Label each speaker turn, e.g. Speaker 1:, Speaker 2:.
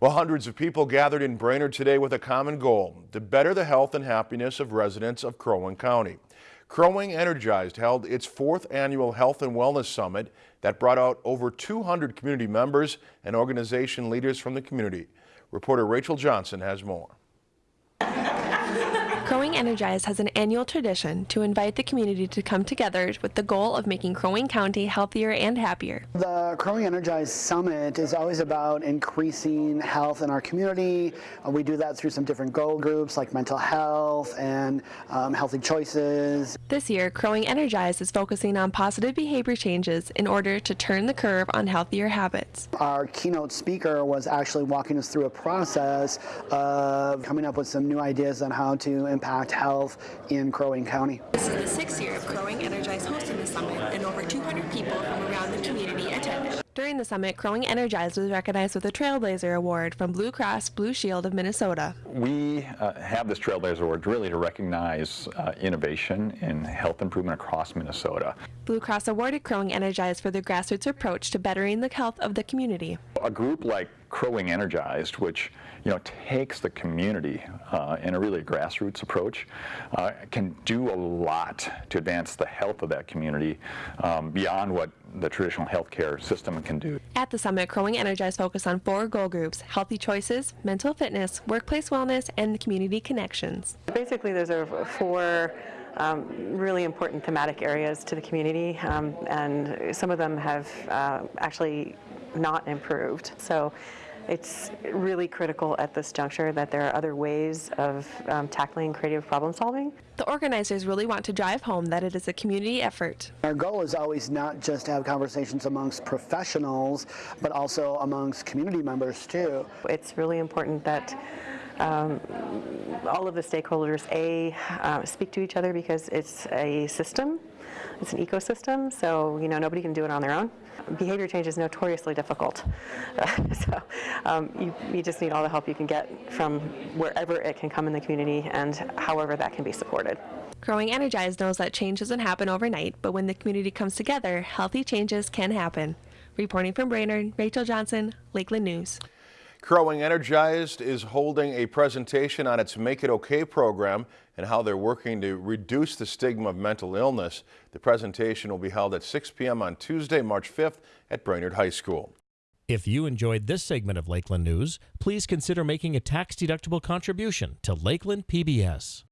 Speaker 1: Well, hundreds of people gathered in Brainerd today with a common goal, to better the health and happiness of residents of Crow Wing County. Crow Wing Energized held its fourth annual Health and Wellness Summit that brought out over 200 community members and organization leaders from the community. Reporter Rachel Johnson has more.
Speaker 2: Crow Wing Energized has an annual tradition to invite the community to come together with the goal of making Crow Wing County healthier and happier.
Speaker 3: The Crow Wing Energized Summit is always about increasing health in our community. Uh, we do that through some different goal groups like mental health and um, healthy choices.
Speaker 2: This year, Crow Wing Energized is focusing on positive behavior changes in order to turn the curve on healthier habits.
Speaker 3: Our keynote speaker was actually walking us through a process of coming up with some new ideas on how to impact health in Crow Wing County.
Speaker 2: This is the sixth year of Crow Wing Energized hosting the summit, and over 200 people from around the. During the summit, Crow Wing Energized was recognized with a Trailblazer Award from Blue Cross Blue Shield of Minnesota.
Speaker 4: We uh, have this Trailblazer Award really to recognize uh, innovation in health improvement across Minnesota.
Speaker 2: Blue Cross awarded Crow Wing Energized for their grassroots approach to bettering the health of the community.
Speaker 4: A group like Crow Wing Energized, which you know takes the community uh, in a really grassroots approach, uh, can do a lot to advance the health of that community um, beyond what the traditional healthcare system can do.
Speaker 2: At the summit, Crow Wing Energized focused on four goal groups, healthy choices, mental fitness, workplace wellness, and community connections.
Speaker 5: Basically, those are four um, really important thematic areas to the community, um, and some of them have uh, actually not improved. So it's really critical at this juncture that there are other ways of um, tackling creative problem solving.
Speaker 2: The organizers really want to drive home that it is a community effort.
Speaker 3: Our goal is always not just to have conversations amongst professionals, but also amongst community members too.
Speaker 5: It's really important that um, all of the stakeholders, A, uh, speak to each other because it's a system, it's an ecosystem, so you know nobody can do it on their own. Behavior change is notoriously difficult, so um, you, you just need all the help you can get from wherever it can come in the community and however that can be supported.
Speaker 2: Crow Wing Energized knows that change doesn't happen overnight, but when the community comes together, healthy changes can happen. Reporting from Brainerd, Rachel Johnson, Lakeland News.
Speaker 1: Crow Wing Energized is holding a presentation on its Make It OK program and how they're working to reduce the stigma of mental illness. The presentation will be held at 6 p.m. on Tuesday, March 5th at Brainerd High School.
Speaker 6: If you enjoyed this segment of Lakeland News, please consider making a tax-deductible contribution to Lakeland PBS.